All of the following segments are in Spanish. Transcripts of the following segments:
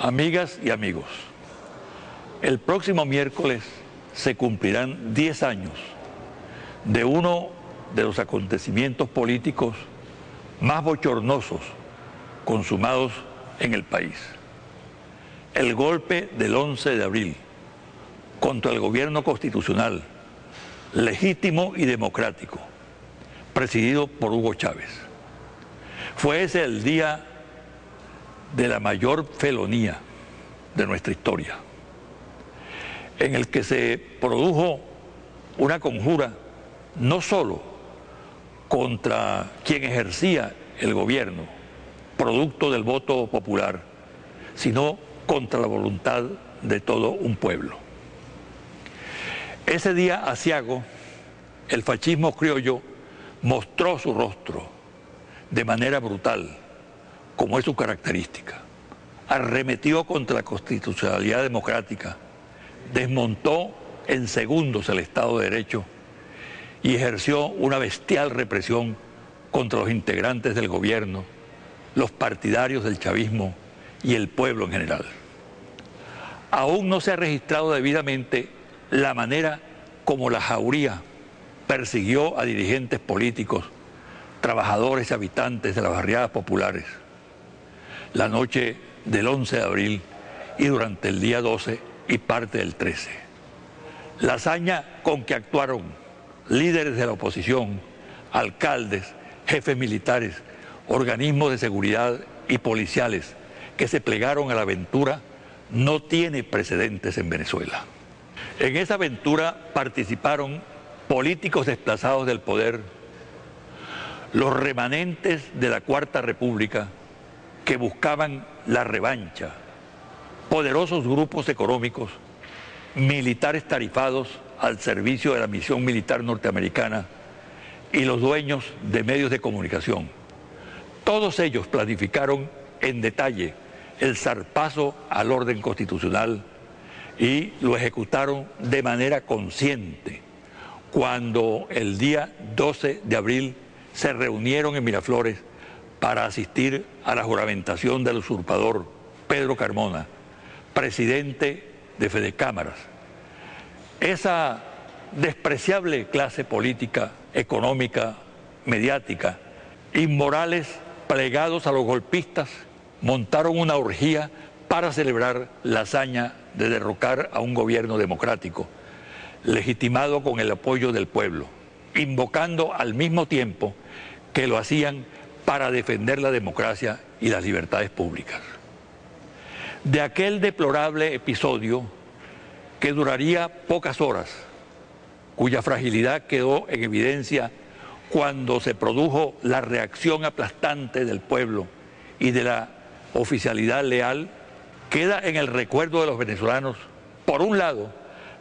Amigas y amigos, el próximo miércoles se cumplirán 10 años de uno de los acontecimientos políticos más bochornosos consumados en el país. El golpe del 11 de abril contra el gobierno constitucional, legítimo y democrático, presidido por Hugo Chávez. Fue ese el día de la mayor felonía de nuestra historia, en el que se produjo una conjura no solo contra quien ejercía el gobierno, producto del voto popular, sino contra la voluntad de todo un pueblo. Ese día asiago, el fascismo criollo mostró su rostro de manera brutal, como es su característica. Arremetió contra la constitucionalidad democrática, desmontó en segundos el Estado de Derecho y ejerció una bestial represión contra los integrantes del gobierno, los partidarios del chavismo y el pueblo en general. Aún no se ha registrado debidamente la manera como la jauría persiguió a dirigentes políticos, trabajadores y habitantes de las barriadas populares. La noche del 11 de abril y durante el día 12 y parte del 13. La hazaña con que actuaron líderes de la oposición, alcaldes, jefes militares, organismos de seguridad y policiales que se plegaron a la aventura no tiene precedentes en Venezuela. En esa aventura participaron políticos desplazados del poder, los remanentes de la Cuarta República que buscaban la revancha, poderosos grupos económicos, militares tarifados al servicio de la misión militar norteamericana y los dueños de medios de comunicación. Todos ellos planificaron en detalle el zarpazo al orden constitucional y lo ejecutaron de manera consciente cuando el día 12 de abril se reunieron en Miraflores para asistir a la juramentación del usurpador Pedro Carmona, presidente de Fede Cámaras. Esa despreciable clase política, económica, mediática, inmorales, plegados a los golpistas, montaron una orgía para celebrar la hazaña de derrocar a un gobierno democrático, legitimado con el apoyo del pueblo, invocando al mismo tiempo que lo hacían para defender la democracia y las libertades públicas. De aquel deplorable episodio que duraría pocas horas, cuya fragilidad quedó en evidencia cuando se produjo la reacción aplastante del pueblo y de la oficialidad leal, queda en el recuerdo de los venezolanos, por un lado,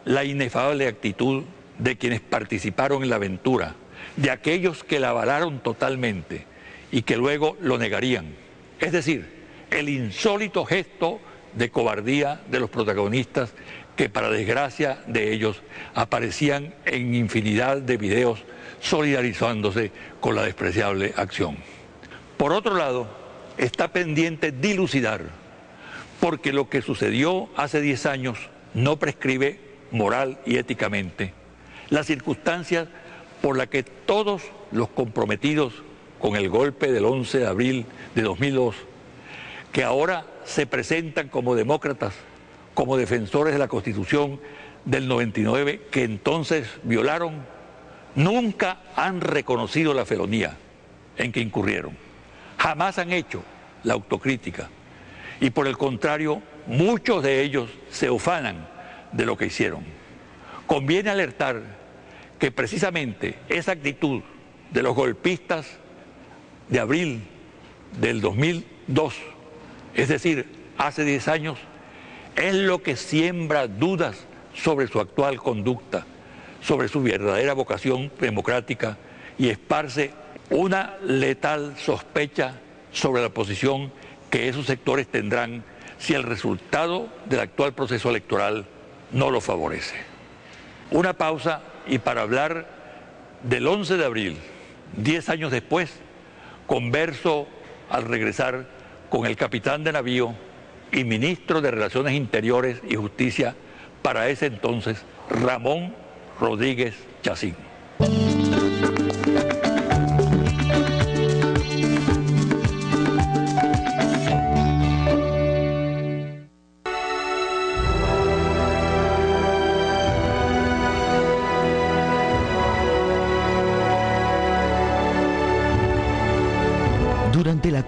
la inefable actitud de quienes participaron en la aventura, de aquellos que la avalaron totalmente y que luego lo negarían. Es decir, el insólito gesto de cobardía de los protagonistas que para desgracia de ellos aparecían en infinidad de videos solidarizándose con la despreciable acción. Por otro lado, está pendiente dilucidar, porque lo que sucedió hace 10 años no prescribe moral y éticamente las circunstancias por las que todos los comprometidos con el golpe del 11 de abril de 2002, que ahora se presentan como demócratas, como defensores de la Constitución del 99 que entonces violaron, nunca han reconocido la felonía en que incurrieron. Jamás han hecho la autocrítica. Y por el contrario, muchos de ellos se ufanan de lo que hicieron. Conviene alertar que precisamente esa actitud de los golpistas de abril del 2002, es decir, hace 10 años, es lo que siembra dudas sobre su actual conducta, sobre su verdadera vocación democrática y esparce una letal sospecha sobre la posición que esos sectores tendrán si el resultado del actual proceso electoral no lo favorece. Una pausa y para hablar del 11 de abril, 10 años después, converso al regresar con el capitán de navío y ministro de Relaciones Interiores y Justicia para ese entonces, Ramón Rodríguez Chacín.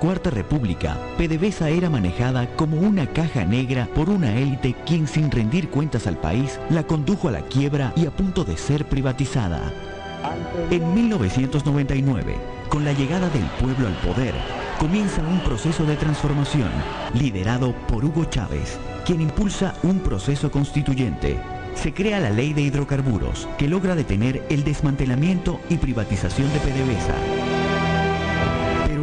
Cuarta República, PDVSA era manejada como una caja negra por una élite quien sin rendir cuentas al país la condujo a la quiebra y a punto de ser privatizada. En 1999, con la llegada del pueblo al poder, comienza un proceso de transformación liderado por Hugo Chávez, quien impulsa un proceso constituyente. Se crea la ley de hidrocarburos, que logra detener el desmantelamiento y privatización de PDVSA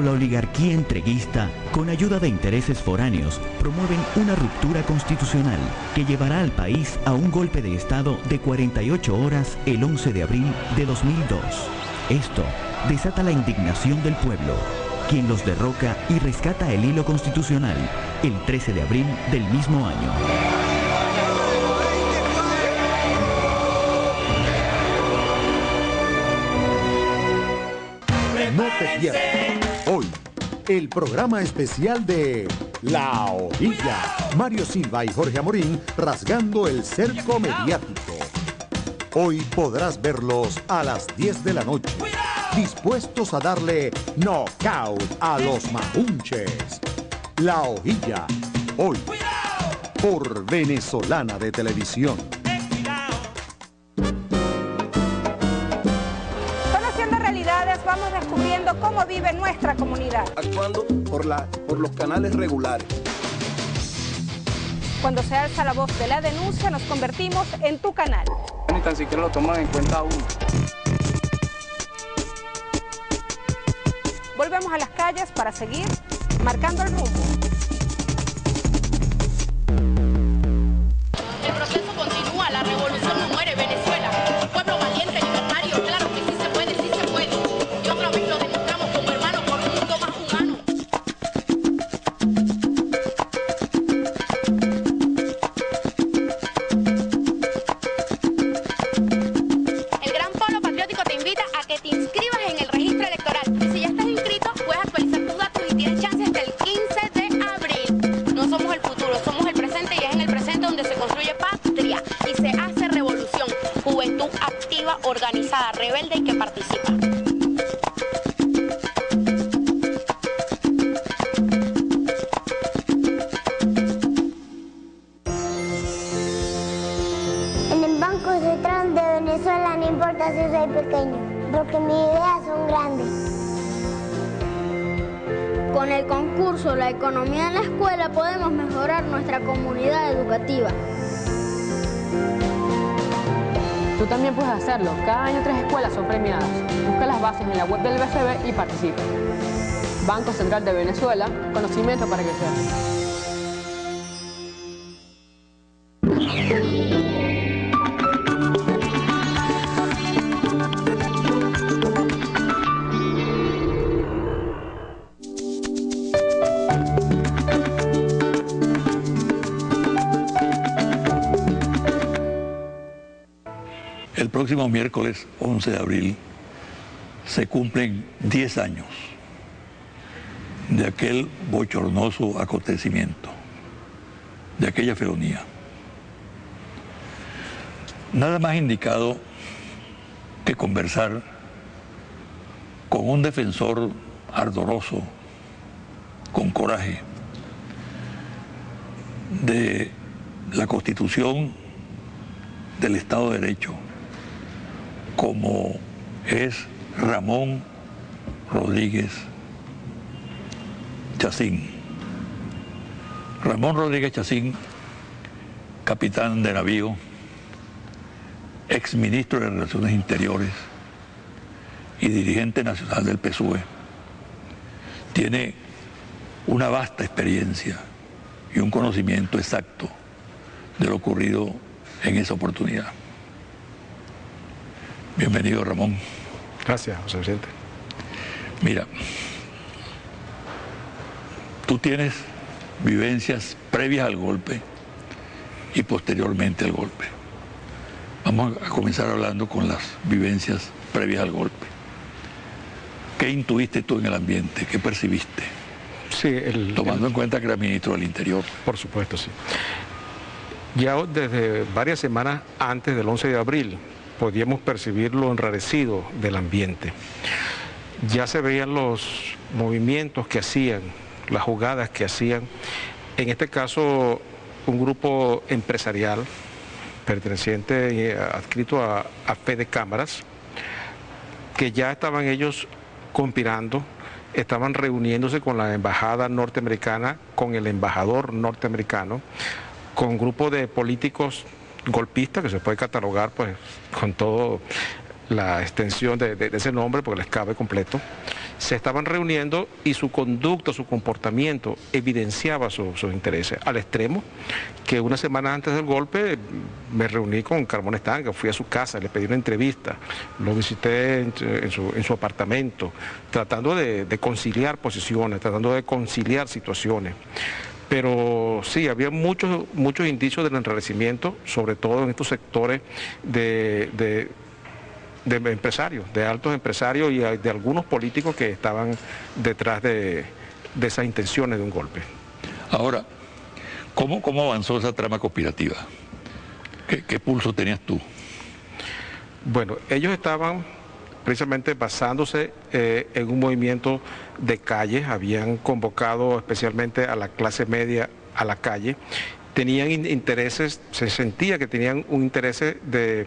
la oligarquía entreguista, con ayuda de intereses foráneos, promueven una ruptura constitucional que llevará al país a un golpe de Estado de 48 horas el 11 de abril de 2002. Esto desata la indignación del pueblo, quien los derroca y rescata el hilo constitucional el 13 de abril del mismo año. El programa especial de La Hojilla. Mario Silva y Jorge Amorín rasgando el cerco mediático. Hoy podrás verlos a las 10 de la noche, dispuestos a darle knockout a los majunches. La Hojilla, hoy, por Venezolana de Televisión. Actuando por, la, por los canales regulares. Cuando se alza la voz de la denuncia, nos convertimos en tu canal. Ni tan siquiera lo toman en cuenta aún. Volvemos a las calles para seguir marcando el rumbo. Cada año tres escuelas son premiadas. Busca las bases en la web del BCB y participa. Banco Central de Venezuela, conocimiento para crecer. Próximo miércoles 11 de abril se cumplen 10 años de aquel bochornoso acontecimiento, de aquella felonía. Nada más indicado que conversar con un defensor ardoroso, con coraje, de la constitución del Estado de Derecho, como es Ramón Rodríguez Chacín. Ramón Rodríguez Chacín, capitán de navío, exministro de Relaciones Interiores y dirigente nacional del PSUE, tiene una vasta experiencia y un conocimiento exacto de lo ocurrido en esa oportunidad. Bienvenido, Ramón. Gracias, José Vicente. Mira, tú tienes vivencias previas al golpe y posteriormente al golpe. Vamos a comenzar hablando con las vivencias previas al golpe. ¿Qué intuiste tú en el ambiente? ¿Qué percibiste? Sí, el, Tomando en cuenta que era ministro del Interior. Por supuesto, sí. Ya desde varias semanas antes del 11 de abril podíamos percibir lo enrarecido del ambiente. Ya se veían los movimientos que hacían, las jugadas que hacían. En este caso, un grupo empresarial perteneciente, eh, adscrito a, a Cámaras, que ya estaban ellos conspirando, estaban reuniéndose con la embajada norteamericana, con el embajador norteamericano, con un grupo de políticos golpistas, que se puede catalogar pues con toda la extensión de, ese nombre, porque les cabe completo, se estaban reuniendo y su conducta, su comportamiento evidenciaba su, sus intereses, al extremo que una semana antes del golpe me reuní con Carmón Estanga, fui a su casa, le pedí una entrevista, lo visité en, su, en su, apartamento, tratando de conciliar posiciones, tratando de conciliar situaciones pero sí, había muchos, muchos indicios del enrarecimiento, sobre todo en estos sectores de, de, de, empresarios, de altos empresarios y de algunos políticos que estaban detrás de, de esas intenciones de un golpe. Ahora, ¿cómo, cómo avanzó esa trama conspirativa? ¿Qué, ¿Qué pulso tenías tú? Bueno, ellos estaban precisamente basándose eh, en un movimiento de calle, habían convocado especialmente a la clase media a la calle, tenían intereses, se sentía que tenían un interés de,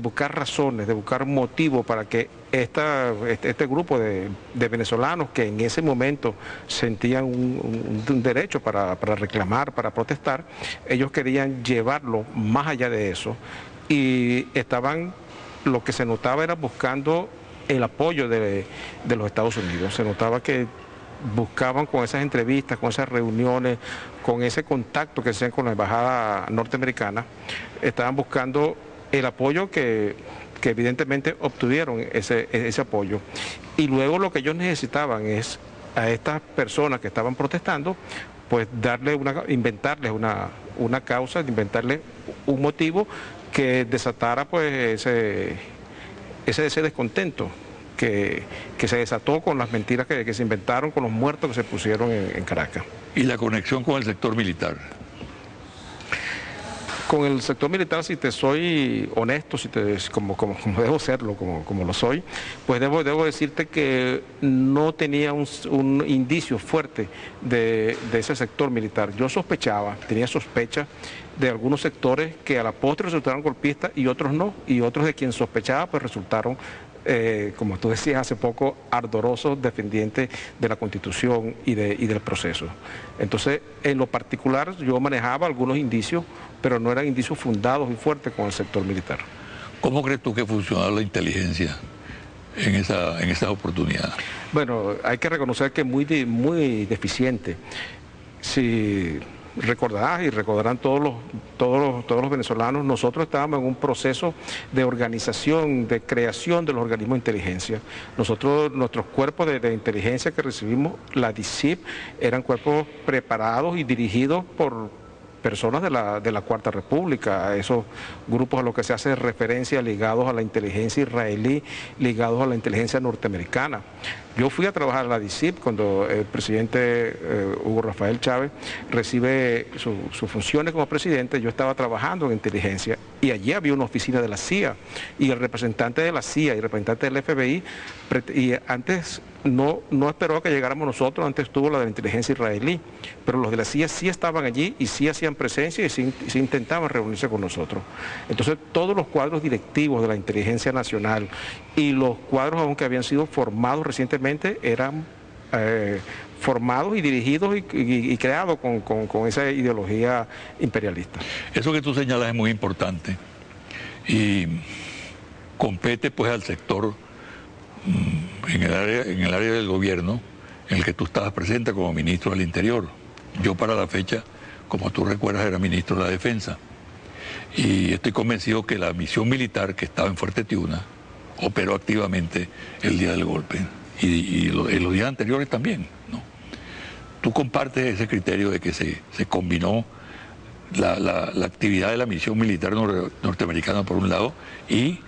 buscar razones, de buscar motivos para que esta, este, este, grupo de, de, venezolanos que en ese momento sentían un, un, un derecho para, para reclamar, para protestar, ellos querían llevarlo más allá de eso y estaban lo que se notaba era buscando el apoyo de, de, los Estados Unidos. Se notaba que buscaban con esas entrevistas, con esas reuniones, con ese contacto que hacían con la embajada norteamericana, estaban buscando el apoyo que, que evidentemente obtuvieron ese, ese apoyo. Y luego lo que ellos necesitaban es a estas personas que estaban protestando, pues darle una, inventarles una, una causa, inventarles un motivo que desatara pues ese, ese, ese descontento que, que, se desató con las mentiras que, que, se inventaron, con los muertos que se pusieron en, en, Caracas. ¿Y la conexión con el sector militar? Con el sector militar, si te soy honesto, si te, como, como, como debo serlo, como, como, lo soy, pues debo, debo decirte que no tenía un, un indicio fuerte de, de ese sector militar. Yo sospechaba, tenía sospecha de algunos sectores que a la postre resultaron golpistas y otros no, y otros de quien sospechaba pues resultaron, eh, como tú decías hace poco, ardorosos defendientes de la Constitución y, de, y del proceso. Entonces, en lo particular yo manejaba algunos indicios, pero no eran indicios fundados y fuertes con el sector militar. ¿Cómo crees tú que funcionaba la inteligencia en esa, en esa oportunidad? Bueno, hay que reconocer que es muy, muy deficiente. Si recordarás y recordarán todos los, todos, los, venezolanos, nosotros estábamos en un proceso de organización, de creación de los organismos de inteligencia. Nosotros, nuestros cuerpos de, de inteligencia que recibimos, la DICIP, eran cuerpos preparados y dirigidos por personas de la, de la Cuarta República, a esos grupos a los que se hace referencia ligados a la inteligencia israelí, ligados a la inteligencia norteamericana. Yo fui a trabajar a la DICIP cuando el presidente eh, Hugo Rafael Chávez recibe sus su funciones como presidente, yo estaba trabajando en inteligencia y allí había una oficina de la CIA y el representante de la CIA y el representante del FBI, y antes no, no esperó que llegáramos nosotros, antes estuvo la de la inteligencia israelí, pero los de la CIA sí estaban allí y sí hacían presencia y sí, sí intentaban reunirse con nosotros. Entonces todos los cuadros directivos de la inteligencia nacional y los cuadros aunque habían sido formados recientemente eran eh, formados y dirigidos y, y, creados con, con, con, esa ideología imperialista. Eso que tú señalas es muy importante y compete pues al sector mm, en el, área, en el área del gobierno en el que tú estabas presente como ministro del Interior. Yo para la fecha, como tú recuerdas, era ministro de la Defensa. Y estoy convencido que la misión militar que estaba en Fuerte Tiuna operó activamente el día del golpe y, y, los días anteriores también. ¿no? tú compartes ese criterio de que se, combinó la, actividad de la misión militar norteamericana por un lado y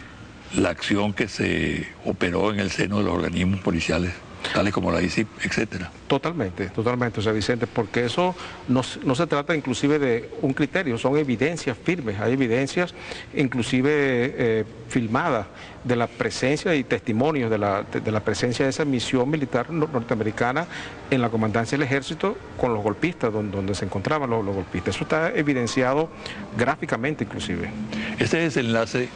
la acción que se operó en el seno de los organismos policiales tales como la ICIP, etcétera. Totalmente, totalmente, o sea, Vicente, porque eso no, se trata inclusive de un criterio, son evidencias firmes, hay evidencias inclusive eh, filmadas de la presencia y testimonios de la, presencia de esa misión militar norteamericana en la comandancia del ejército con los golpistas, donde, se encontraban los, los, golpistas. Eso está evidenciado gráficamente inclusive. Ese desenlace,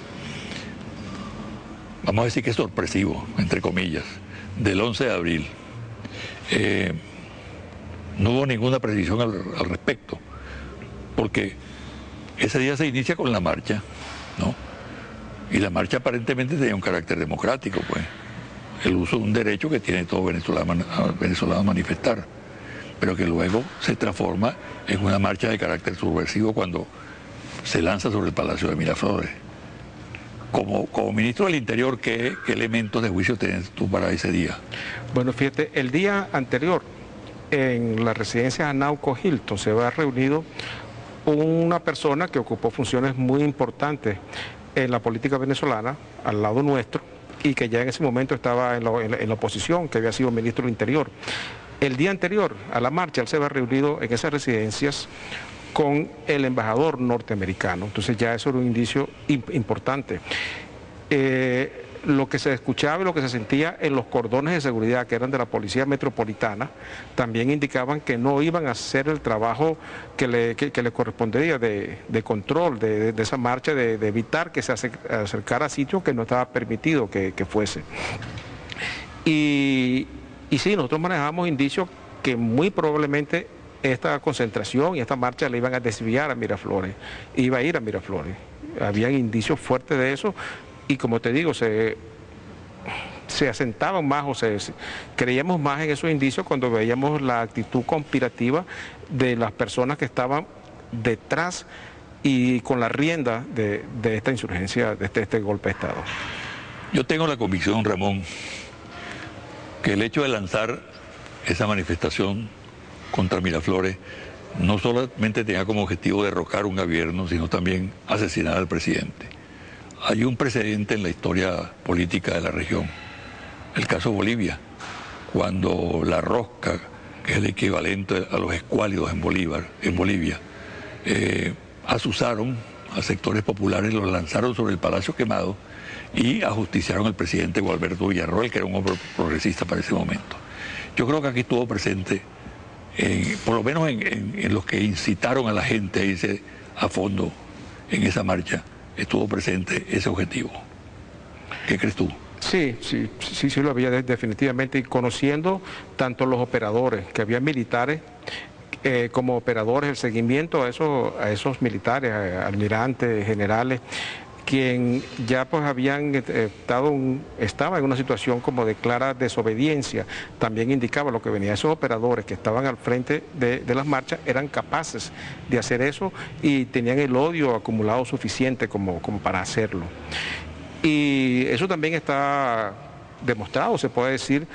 vamos a decir que es sorpresivo, entre comillas del 11 de abril, eh, no hubo ninguna precisión al, respecto, porque ese día se inicia con la marcha, ¿no? Y la marcha aparentemente tenía un carácter democrático, pues, el uso de un derecho que tiene todo venezolano, venezolano a manifestar, pero que luego se transforma en una marcha de carácter subversivo cuando se lanza sobre el Palacio de Miraflores como, como ministro del Interior, ¿qué, elementos de juicio tienes tú para ese día? Bueno, fíjate, el día anterior en la residencia de Anauco Hilton se ha reunido una persona que ocupó funciones muy importantes en la política venezolana, al lado nuestro, y que ya en ese momento estaba en la, oposición, que había sido ministro del Interior. El día anterior a la marcha, él se había reunido en esas residencias con el embajador norteamericano. Entonces ya eso era un indicio importante. Eh, lo que se escuchaba y lo que se sentía en los cordones de seguridad que eran de la Policía Metropolitana también indicaban que no iban a hacer el trabajo que le, le correspondería de, control de, esa marcha, de, evitar que se acercara a sitios que no estaba permitido que, fuese. Y, y sí, nosotros manejamos indicios que muy probablemente esta concentración y esta marcha le iban a desviar a Miraflores, iba a ir a Miraflores. Habían indicios fuertes de eso y como te digo, se, se asentaban más o se, creíamos más en esos indicios cuando veíamos la actitud conspirativa de las personas que estaban detrás y con la rienda de, esta insurgencia, de este, este golpe de Estado. Yo tengo la convicción, Ramón, que el hecho de lanzar esa manifestación contra Miraflores no solamente tenía como objetivo derrocar un gobierno, sino también asesinar al presidente. Hay un precedente en la historia política de la región, el caso Bolivia, cuando la rosca, que es el equivalente a los escuálidos en, Bolívar, en Bolivia, eh, asusaron a sectores populares, los lanzaron sobre el Palacio Quemado y ajusticiaron al presidente Gualberto Villarroel, que era un hombre progresista para ese momento. Yo creo que aquí estuvo presente por lo menos en, los que incitaron a la gente a irse a fondo en esa marcha, estuvo presente ese objetivo. ¿Qué crees tú? Sí, sí, sí, sí lo había definitivamente, y conociendo tanto los operadores, que había militares, eh, como operadores, el seguimiento a esos, a esos militares, almirantes, generales, quien ya pues habían eh, estado estaba en una situación como de clara desobediencia, también indicaba lo que venía, esos operadores que estaban al frente de, las marchas eran capaces de hacer eso y tenían el odio acumulado suficiente como, como para hacerlo. Y eso también está demostrado, se puede decir,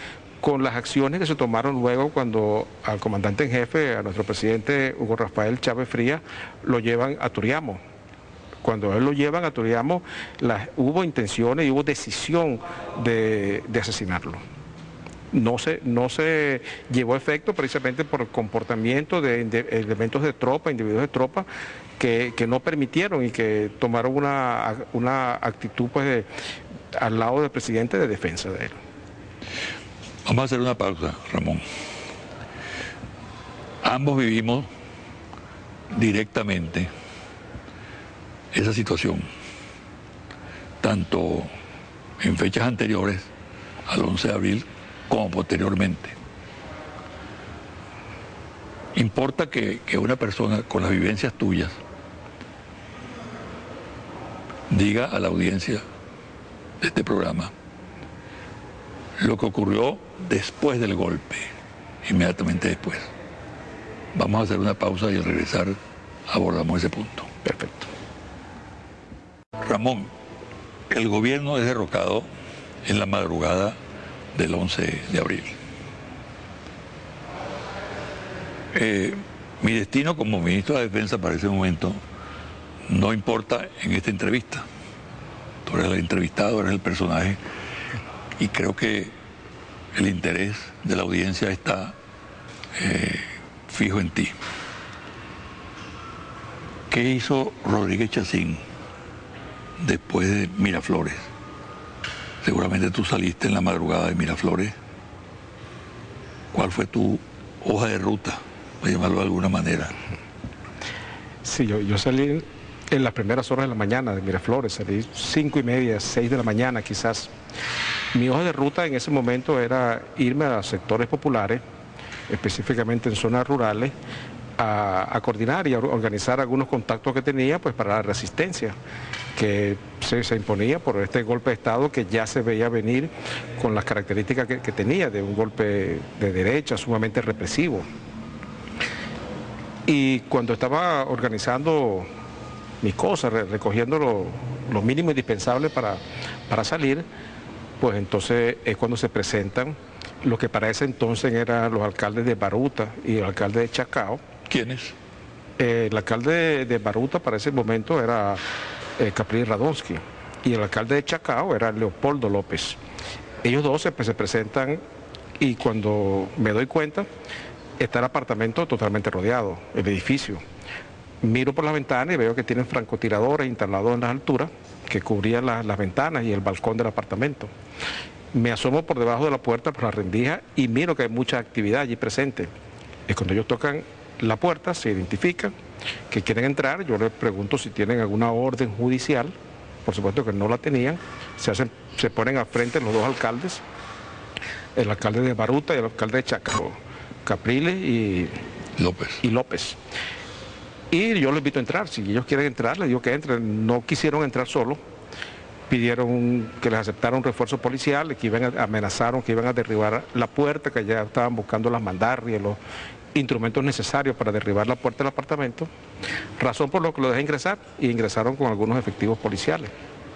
con las acciones que se tomaron luego cuando al comandante en jefe, a nuestro presidente Hugo Rafael Chávez Frías, lo llevan a Turiamo cuando él lo llevan a Turiamo, hubo intenciones y hubo decisión de, asesinarlo. No se, no se llevó efecto precisamente por el comportamiento de, elementos de tropa, individuos de tropa, que, no permitieron y que tomaron una, una actitud pues, al lado del presidente de defensa de él. Vamos a hacer una pausa, Ramón. Ambos vivimos directamente esa situación, tanto en fechas anteriores al 11 de abril como posteriormente. Importa que, una persona con las vivencias tuyas diga a la audiencia de este programa lo que ocurrió después del golpe, inmediatamente después. Vamos a hacer una pausa y al regresar abordamos ese punto. Perfecto. Ramón, el gobierno es derrocado en la madrugada del 11 de abril. Eh, mi destino como ministro de Defensa para ese momento no importa en esta entrevista. Tú eres el entrevistado, eres el personaje y creo que el interés de la audiencia está eh, fijo en ti. ¿Qué hizo Rodríguez Chacín después de Miraflores? Seguramente tú saliste en la madrugada de Miraflores. ¿Cuál fue tu hoja de ruta, para llamarlo de alguna manera? Sí, yo, yo salí en las primeras horas de la mañana de Miraflores, salí cinco y media, seis de la mañana quizás. Mi hoja de ruta en ese momento era irme a sectores populares, específicamente en zonas rurales, a, coordinar y a organizar algunos contactos que tenía pues para la resistencia que se, imponía por este golpe de Estado que ya se veía venir con las características que, tenía de un golpe de derecha sumamente represivo. Y cuando estaba organizando mis cosas, recogiendo lo, mínimo indispensable para, para salir, pues entonces es cuando se presentan lo que para ese entonces eran los alcaldes de Baruta y el alcalde de Chacao. ¿Quiénes? Eh, el alcalde de, Baruta para ese momento era eh, Capri Radonsky y el alcalde de Chacao era Leopoldo López. Ellos dos se, se presentan y cuando me doy cuenta está el apartamento totalmente rodeado, el edificio. Miro por la ventana y veo que tienen francotiradores instalados en las alturas que cubrían las ventanas y el balcón del apartamento. Me asomo por debajo de la puerta, por la rendija, y miro que hay mucha actividad allí presente. Es cuando ellos tocan la puerta, se identifican, que quieren entrar, yo les pregunto si tienen alguna orden judicial, por supuesto que no la tenían, se, hacen, se ponen al frente los dos alcaldes, el alcalde de Baruta y el alcalde de Chaco, Capriles y López. Y López. Y yo les invito a entrar, si ellos quieren entrar, les digo que entren, no quisieron entrar solo, pidieron que les aceptara un refuerzo policial, que iban a, amenazaron que iban a derribar la puerta, que ya estaban buscando las mandarrias, los instrumentos necesarios para derribar la puerta del apartamento, razón por lo que lo dejé ingresar y ingresaron con algunos efectivos policiales.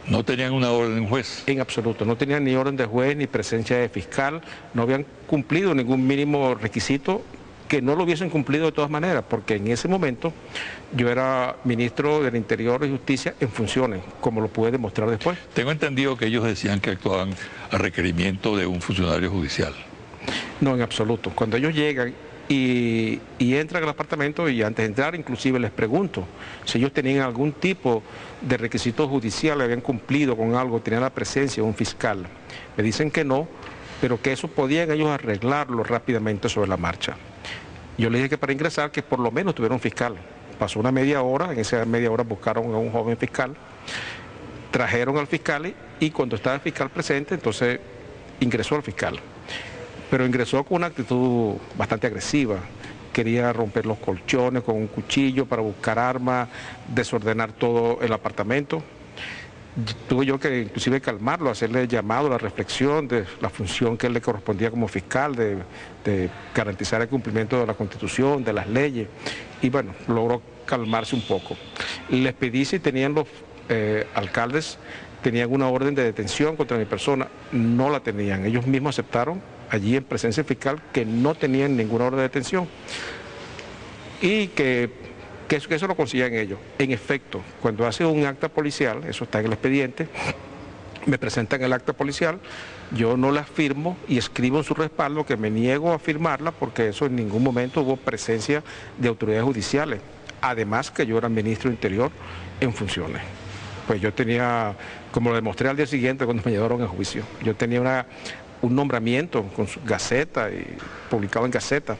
¿No tenían una orden de juez? En absoluto, no tenían ni orden de juez ni presencia de fiscal, no habían cumplido ningún mínimo requisito que no lo hubiesen cumplido de todas maneras, porque en ese momento yo era ministro del Interior y Justicia en funciones, como lo pude demostrar después. Tengo entendido que ellos decían que actuaban a requerimiento de un funcionario judicial. No, en absoluto. Cuando ellos llegan y, entran al apartamento y antes de entrar inclusive les pregunto si ellos tenían algún tipo de requisito judicial, habían cumplido con algo, tenían la presencia de un fiscal. Me dicen que no, pero que eso podían ellos arreglarlo rápidamente sobre la marcha. Yo le dije que para ingresar que por lo menos tuviera un fiscal. Pasó una media hora, en esa media hora buscaron a un joven fiscal, trajeron al fiscal y cuando estaba el fiscal presente, entonces ingresó al fiscal. Pero ingresó con una actitud bastante agresiva. Quería romper los colchones con un cuchillo para buscar armas, desordenar todo el apartamento. Tuve yo que inclusive calmarlo, hacerle llamado la reflexión de la función que le correspondía como fiscal, de, garantizar el cumplimiento de la Constitución, de las leyes, y bueno, logró calmarse un poco. Les pedí si tenían los eh, alcaldes, tenían una orden de detención contra mi persona, no la tenían, ellos mismos aceptaron allí en presencia fiscal que no tenían ninguna orden de detención y que eso, lo consigan ellos. En efecto, cuando hace un acta policial, eso está en el expediente, me presentan el acta policial, yo no la firmo y escribo en su respaldo que me niego a firmarla porque eso en ningún momento hubo presencia de autoridades judiciales. Además que yo era ministro Interior en funciones. Pues yo tenía, como lo demostré al día siguiente cuando me llevaron a juicio, yo tenía una, un nombramiento con su Gaceta y publicado en Gaceta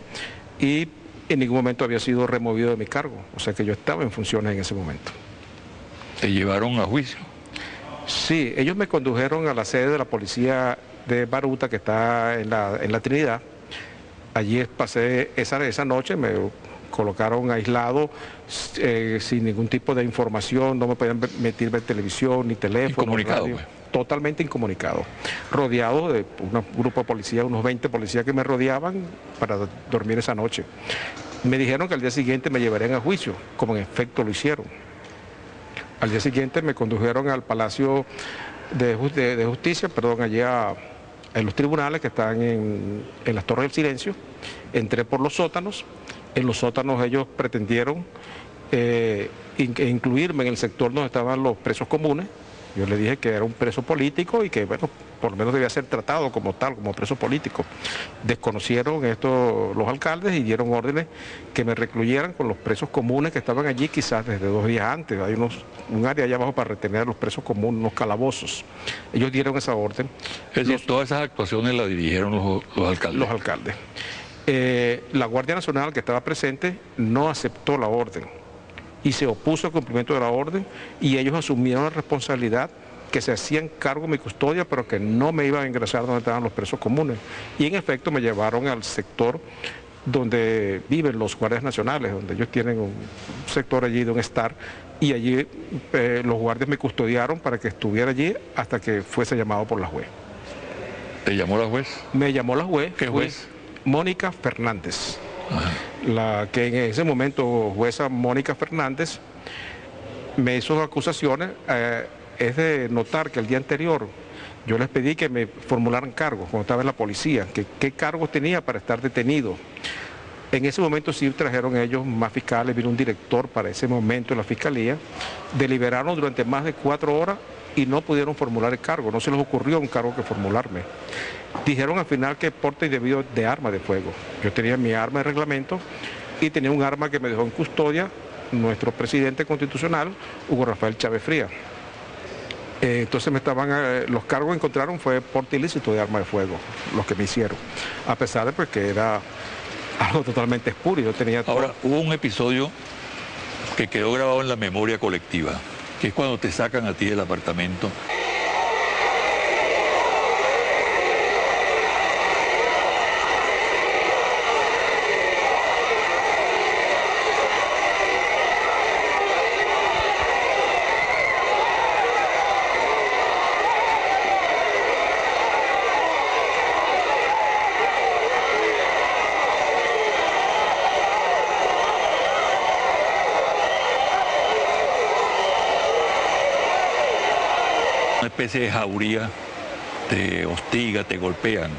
y en ningún momento había sido removido de mi cargo, o sea que yo estaba en funciones en ese momento. ¿Te llevaron a juicio? Sí, ellos me condujeron a la sede de la policía de Baruta, que está en la, en la Trinidad. Allí pasé esa, esa noche, me colocaron aislado, eh, sin ningún tipo de información, no me podían meter ver televisión ni teléfono. Incomunicado, pues. Totalmente incomunicado. Rodeado de un grupo de policías, unos 20 policías que me rodeaban para dormir esa noche. Me dijeron que al día siguiente me llevarían a juicio, como en efecto lo hicieron. Al día siguiente me condujeron al Palacio de, Justicia, perdón, allá en los tribunales que están en, las Torres del Silencio. Entré por los sótanos En los sótanos ellos pretendieron eh, incluirme en el sector donde estaban los presos comunes. Yo le dije que era un preso político y que, bueno, por lo menos debía ser tratado como tal, como preso político. Desconocieron esto los alcaldes y dieron órdenes que me recluyeran con los presos comunes que estaban allí quizás desde dos días antes. Hay unos, un área allá abajo para retener a los presos comunes, unos calabozos. Ellos dieron esa orden. Es todas esas actuaciones las dirigieron los, alcaldes. Los alcaldes. Eh, la Guardia Nacional que estaba presente no aceptó la orden y se opuso al cumplimiento de la orden y ellos asumieron la responsabilidad que se hacían cargo de mi custodia, pero que no me iban a ingresar donde estaban los presos comunes. Y en efecto me llevaron al sector donde viven los guardias nacionales, donde ellos tienen un sector allí de un estar, y allí eh, los guardias me custodiaron para que estuviera allí hasta que fuese llamado por la juez. ¿Te llamó la juez? Me llamó la juez. ¿Qué juez? Mónica Fernández. La que en ese momento, jueza Mónica Fernández, me hizo acusaciones. Eh, es de notar que el día anterior yo les pedí que me formularan cargos cuando estaba en la policía, que qué cargos tenía para estar detenido. En ese momento sí trajeron ellos más fiscales, vino un director para ese momento en la fiscalía, deliberaron durante más de cuatro horas y no pudieron formular el cargo, no se les ocurrió un cargo que formularme. Dijeron al final que porte indebido de arma de fuego. Yo tenía mi arma de reglamento y tenía un arma que me dejó en custodia nuestro presidente constitucional, Hugo Rafael Chávez Fría. Eh, entonces me estaban, eh, los cargos que encontraron fue porte ilícito de arma de fuego, los que me hicieron, a pesar de pues, que era algo totalmente espurio. tenía Ahora, hubo un episodio que quedó grabado en la memoria colectiva, que es cuando te sacan a ti del apartamento de jauría te hostiga, te golpean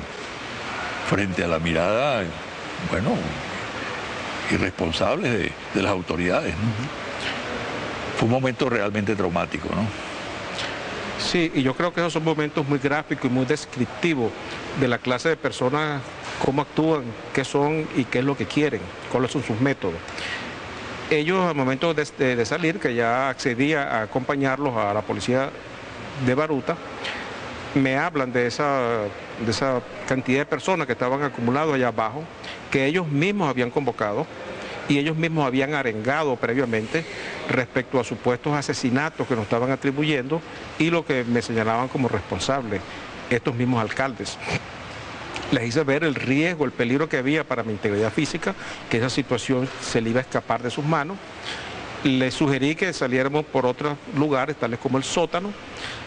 frente a la mirada, bueno, irresponsable de, las autoridades. Fue un momento realmente traumático, ¿no? Sí, y yo creo que esos son momentos muy gráficos y muy descriptivos de la clase de personas, cómo actúan, qué son y qué es lo que quieren, cuáles son sus métodos. Ellos al momento de, de salir, que ya accedía a acompañarlos a la policía de Baruta, me hablan de esa, de esa cantidad de personas que estaban acumuladas allá abajo, que ellos mismos habían convocado y ellos mismos habían arengado previamente respecto a supuestos asesinatos que nos estaban atribuyendo y lo que me señalaban como responsable estos mismos alcaldes. Les hice ver el riesgo, el peligro que había para mi integridad física, que esa situación se le iba a escapar de sus manos le sugerí que saliéramos por otros lugares, tales como el sótano.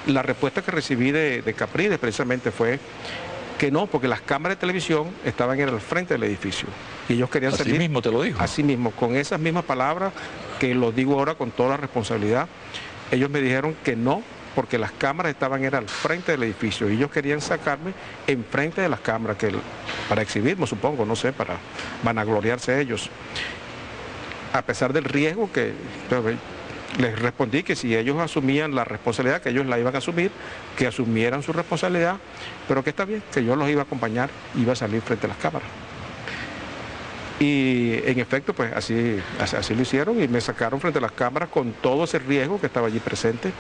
La respuesta que recibí de, de Capriles precisamente fue que no, porque las cámaras de televisión estaban en el frente del edificio. Y ellos querían salir. Así mismo te lo dijo. Así mismo, con esas mismas palabras, que lo digo ahora con toda la responsabilidad, ellos me dijeron que no, porque las cámaras estaban era al frente del edificio y ellos querían sacarme enfrente de las cámaras, que para exhibirme, supongo, no sé, para vanagloriarse ellos a pesar del riesgo que les respondí que si ellos asumían la responsabilidad, que ellos la iban a asumir, que asumieran su responsabilidad, pero que está bien, que yo los iba a acompañar, iba a salir frente a las cámaras. Y en efecto, pues así, así lo hicieron y me sacaron frente a las cámaras con todo ese riesgo que estaba allí presente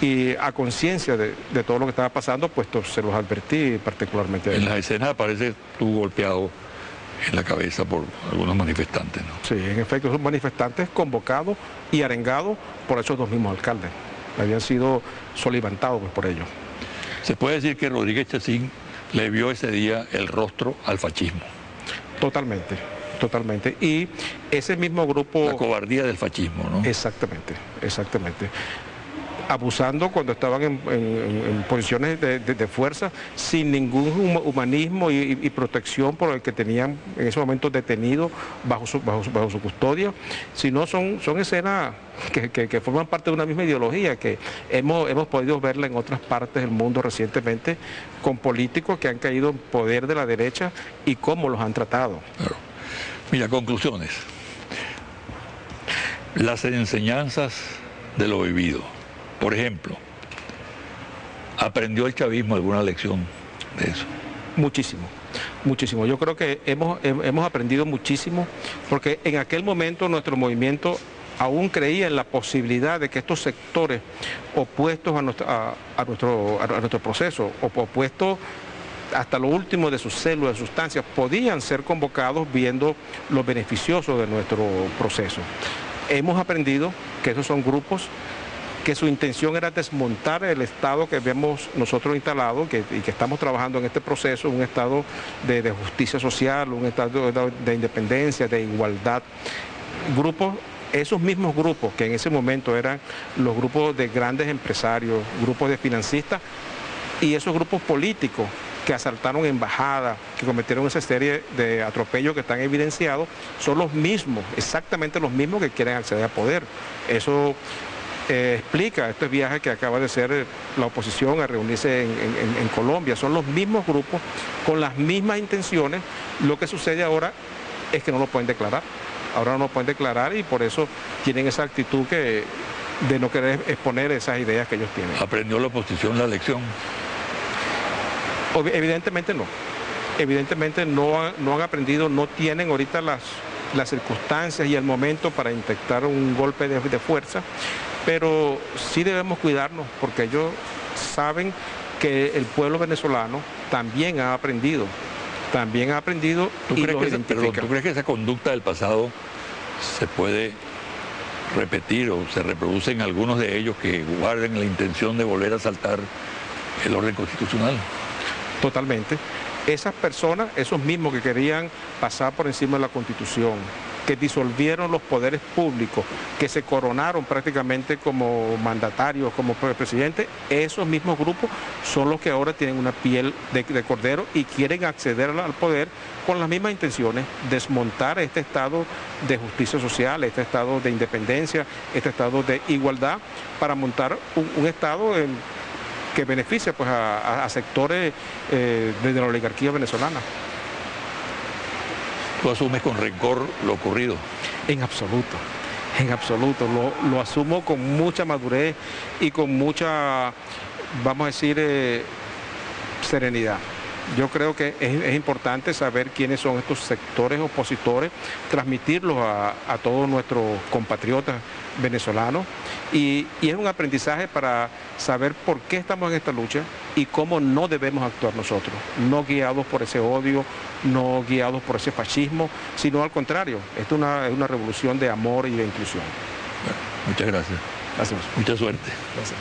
y a conciencia de, todo lo que estaba pasando, pues se los advertí particularmente. En las escenas aparece tú golpeado en la cabeza por algunos manifestantes. ¿no? Sí, en efecto, son manifestantes convocados y arengados por esos dos mismos alcaldes. Habían sido solivantados pues, por ellos. Se puede decir que Rodríguez Chacín le vio ese día el rostro al fascismo. Totalmente, totalmente. Y ese mismo grupo... La cobardía del fascismo, ¿no? Exactamente, exactamente abusando cuando estaban en, posiciones de, fuerza, sin ningún humanismo y, protección por el que tenían en ese momento detenido bajo su, custodia, sino son, son escenas que, forman parte de una misma ideología, que hemos, hemos podido verla en otras partes del mundo recientemente, con políticos que han caído en poder de la derecha y cómo los han tratado. Mira, conclusiones. Las enseñanzas de lo vivido. Por ejemplo, ¿aprendió el chavismo alguna lección de eso? Muchísimo, muchísimo. Yo creo que hemos, hemos aprendido muchísimo porque en aquel momento nuestro movimiento aún creía en la posibilidad de que estos sectores opuestos a nuestro, a, nuestro, a nuestro proceso, opuestos hasta lo último de sus células, sustancias, podían ser convocados viendo lo beneficioso de nuestro proceso. Hemos aprendido que esos son grupos que su intención era desmontar el Estado que vemos nosotros instalado y que estamos trabajando en este proceso, un Estado de, justicia social, un Estado de, independencia, de igualdad. Grupos esos mismos grupos que en ese momento eran los grupos de grandes empresarios, grupos de financistas y esos grupos políticos que asaltaron embajadas, que cometieron esa serie de atropellos que están evidenciados, son los mismos, exactamente los mismos que quieren acceder al poder. Eso eh, explica este viaje que acaba de hacer la oposición a reunirse en, Colombia. Son los mismos grupos con las mismas intenciones. Lo que sucede ahora es que no lo pueden declarar. Ahora no lo pueden declarar y por eso tienen esa actitud que, de no querer exponer esas ideas que ellos tienen. ¿Aprendió la oposición la lección? Evidentemente no. Evidentemente no, no han aprendido, no tienen ahorita las, las circunstancias y el momento para intentar un golpe de, fuerza, pero sí debemos cuidarnos porque ellos saben que el pueblo venezolano también ha aprendido, también ha aprendido ¿Tú crees que ¿Tú crees que esa conducta del pasado se puede repetir o se reproducen algunos de ellos que guarden la intención de volver a saltar el orden constitucional? Totalmente. Esas personas, esos mismos que querían pasar por encima de la Constitución, que disolvieron los poderes públicos, que se coronaron prácticamente como mandatarios, como presidente, esos mismos grupos son los que ahora tienen una piel de, cordero y quieren acceder al poder con las mismas intenciones, desmontar este estado de justicia social, este estado de independencia, este estado de igualdad, para montar un estado en que beneficia pues, a, sectores eh, de la oligarquía venezolana. ¿Tú asumes con rencor lo ocurrido? En absoluto, en absoluto. Lo, asumo con mucha madurez y con mucha, vamos a decir, eh, serenidad. Yo creo que es, importante saber quiénes son estos sectores opositores, transmitirlos a, todos nuestros compatriotas venezolanos y, es un aprendizaje para saber por qué estamos en esta lucha y cómo no debemos actuar nosotros, no guiados por ese odio, no guiados por ese fascismo, sino al contrario, esto es una, es una revolución de amor y de inclusión. muchas gracias. Gracias. Mucha suerte. Gracias.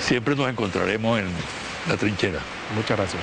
Siempre nos encontraremos en la trinchera. Muchas gracias.